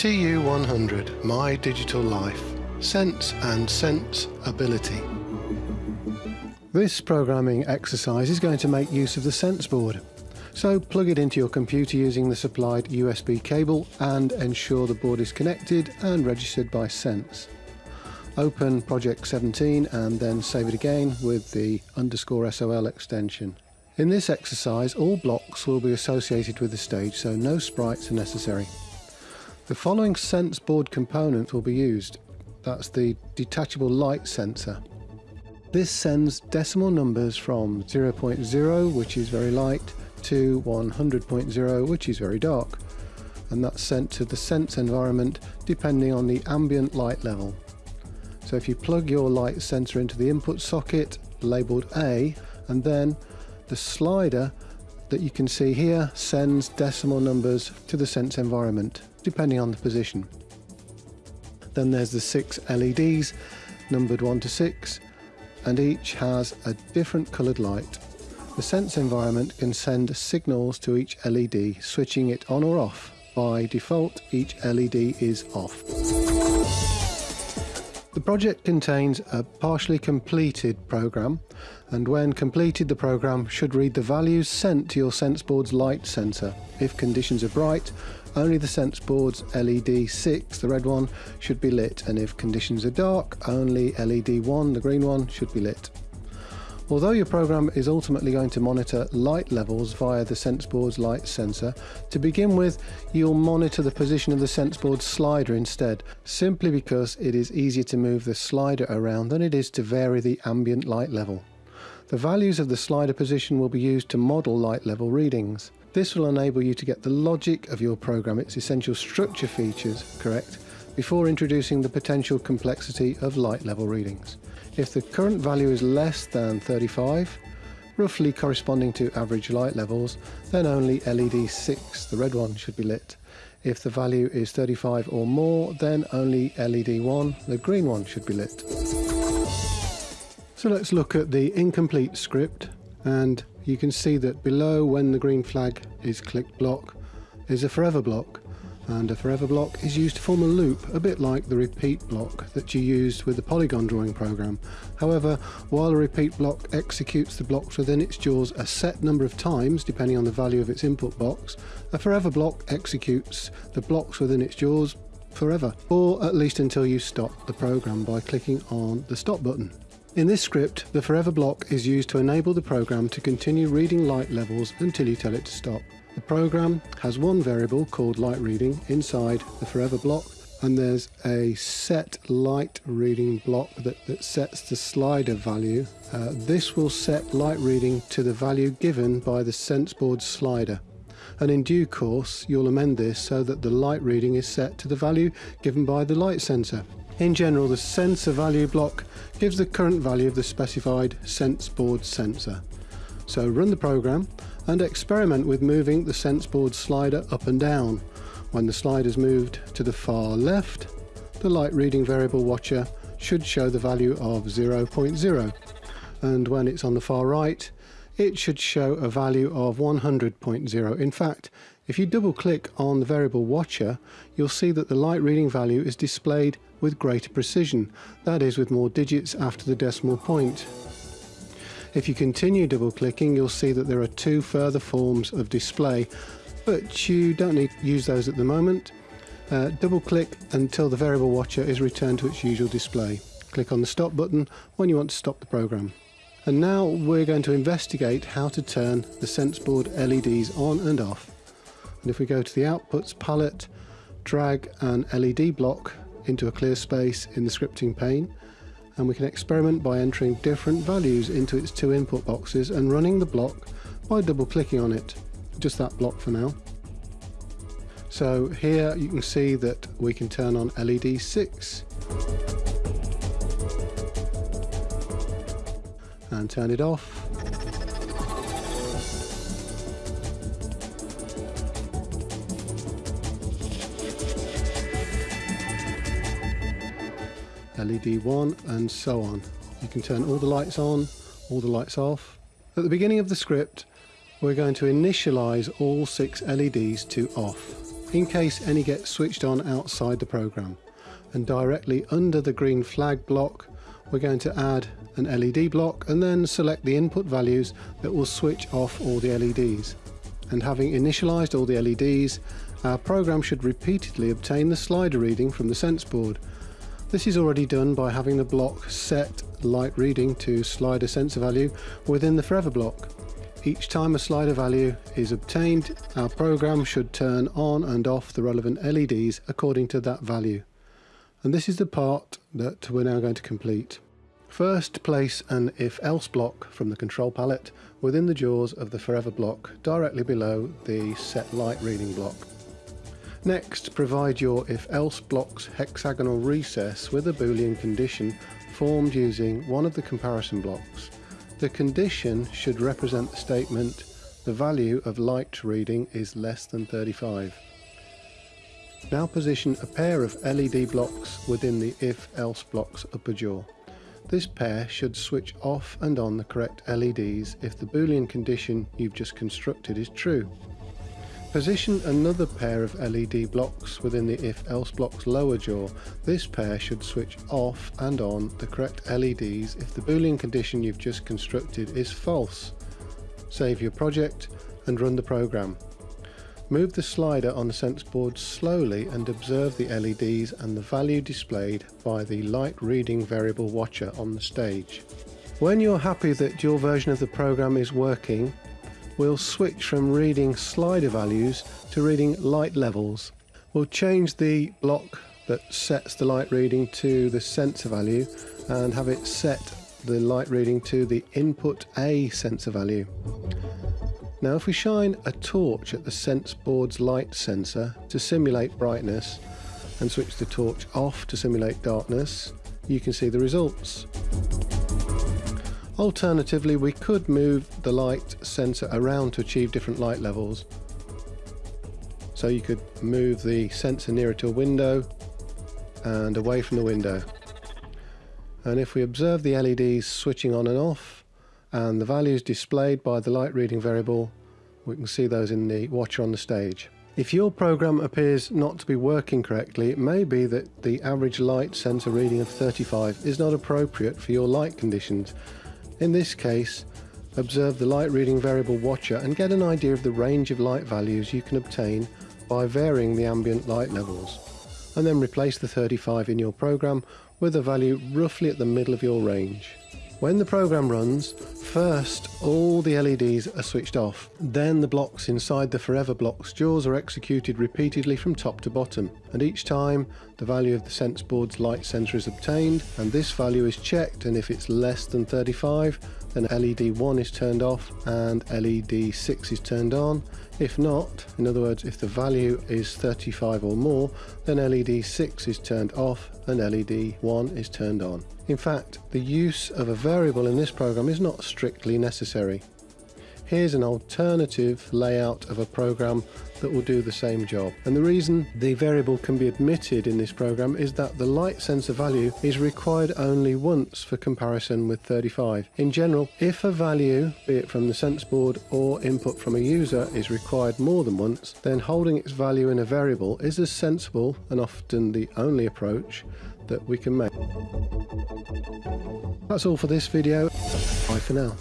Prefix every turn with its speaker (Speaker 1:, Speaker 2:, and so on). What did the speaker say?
Speaker 1: TU100 My Digital Life Sense and Sense Ability. This programming exercise is going to make use of the Sense board. So plug it into your computer using the supplied USB cable and ensure the board is connected and registered by Sense. Open Project 17 and then save it again with the underscore SOL extension. In this exercise all blocks will be associated with the stage so no sprites are necessary. The following sense board component will be used. That's the detachable light sensor. This sends decimal numbers from 0.0 which is very light to 100.0 which is very dark and that's sent to the sense environment depending on the ambient light level. So if you plug your light sensor into the input socket labelled A and then the slider that you can see here sends decimal numbers to the sense environment depending on the position. Then there's the six LEDs numbered 1 to 6 and each has a different coloured light the sense environment can send signals to each LED, switching it on or off. By default, each LED is off. The project contains a partially completed program and when completed the program should read the values sent to your SenseBoard's light sensor. If conditions are bright, only the SenseBoard's LED 6, the red one, should be lit and if conditions are dark, only LED 1, the green one, should be lit. Although your program is ultimately going to monitor light levels via the SenseBoard's light sensor, to begin with you'll monitor the position of the SenseBoard slider instead, simply because it is easier to move the slider around than it is to vary the ambient light level. The values of the slider position will be used to model light level readings. This will enable you to get the logic of your program, its essential structure features, correct, before introducing the potential complexity of light level readings. If the current value is less than 35, roughly corresponding to average light levels, then only LED 6, the red one, should be lit. If the value is 35 or more, then only LED 1, the green one, should be lit. So let's look at the incomplete script and you can see that below when the green flag is clicked block is a forever block and a forever block is used to form a loop, a bit like the repeat block that you used with the polygon drawing program. However, while a repeat block executes the blocks within its jaws a set number of times, depending on the value of its input box, a forever block executes the blocks within its jaws forever, or at least until you stop the program by clicking on the stop button. In this script, the forever block is used to enable the program to continue reading light levels until you tell it to stop. The program has one variable called light reading inside the forever block and there's a set light reading block that, that sets the slider value. Uh, this will set light reading to the value given by the SenseBoard slider and in due course you'll amend this so that the light reading is set to the value given by the light sensor. In general the sensor value block gives the current value of the specified SenseBoard sensor. So run the program and experiment with moving the SenseBoard slider up and down. When the slider is moved to the far left, the light reading variable watcher should show the value of 0.0 and when it's on the far right it should show a value of 100.0. In fact, if you double click on the variable watcher, you'll see that the light reading value is displayed with greater precision, that is with more digits after the decimal point. If you continue double clicking you'll see that there are two further forms of display but you don't need to use those at the moment. Uh, double click until the variable watcher is returned to its usual display. Click on the stop button when you want to stop the program. And now we're going to investigate how to turn the SenseBoard LEDs on and off. And if we go to the outputs palette, drag an LED block into a clear space in the scripting pane and we can experiment by entering different values into its two input boxes and running the block by double clicking on it. Just that block for now. So here you can see that we can turn on LED 6 and turn it off LED 1 and so on. You can turn all the lights on, all the lights off. At the beginning of the script we're going to initialize all six LEDs to off in case any get switched on outside the program. And directly under the green flag block, we're going to add an LED block and then select the input values that will switch off all the LEDs. And having initialized all the LEDs, our program should repeatedly obtain the slider reading from the sense board. This is already done by having the block set light reading to slider sensor value within the forever block. Each time a slider value is obtained, our program should turn on and off the relevant LEDs according to that value. And this is the part that we're now going to complete. First, place an if-else block from the control palette within the jaws of the forever block directly below the set light reading block. Next, provide your if-else block's hexagonal recess with a boolean condition formed using one of the comparison blocks. The condition should represent the statement the value of light reading is less than 35. Now position a pair of LED blocks within the if-else block's upper jaw. This pair should switch off and on the correct LEDs if the boolean condition you've just constructed is true. Position another pair of LED blocks within the if-else block's lower jaw. This pair should switch off and on the correct LEDs if the boolean condition you've just constructed is false. Save your project and run the program. Move the slider on the sense board slowly and observe the LEDs and the value displayed by the light reading variable watcher on the stage. When you're happy that your version of the program is working, we'll switch from reading slider values to reading light levels. We'll change the block that sets the light reading to the sensor value and have it set the light reading to the input A sensor value. Now if we shine a torch at the sense board's light sensor to simulate brightness and switch the torch off to simulate darkness, you can see the results. Alternatively, we could move the light sensor around to achieve different light levels. So you could move the sensor nearer to a window and away from the window. And if we observe the LEDs switching on and off and the values displayed by the light reading variable, we can see those in the watcher on the stage. If your program appears not to be working correctly, it may be that the average light sensor reading of 35 is not appropriate for your light conditions in this case, observe the light reading variable watcher and get an idea of the range of light values you can obtain by varying the ambient light levels. And then replace the 35 in your program with a value roughly at the middle of your range. When the program runs, first all the LEDs are switched off, then the blocks inside the forever block's jaws are executed repeatedly from top to bottom, and each time the value of the sense board's light sensor is obtained, and this value is checked, and if it's less than 35, then LED 1 is turned off and LED 6 is turned on. If not, in other words, if the value is 35 or more, then LED 6 is turned off and LED 1 is turned on. In fact, the use of a variable in this program is not strictly necessary. Here's an alternative layout of a program that will do the same job. And the reason the variable can be admitted in this program is that the light sensor value is required only once for comparison with 35. In general, if a value, be it from the sense board or input from a user, is required more than once, then holding its value in a variable is a sensible and often the only approach that we can make. That's all for this video. Bye for now.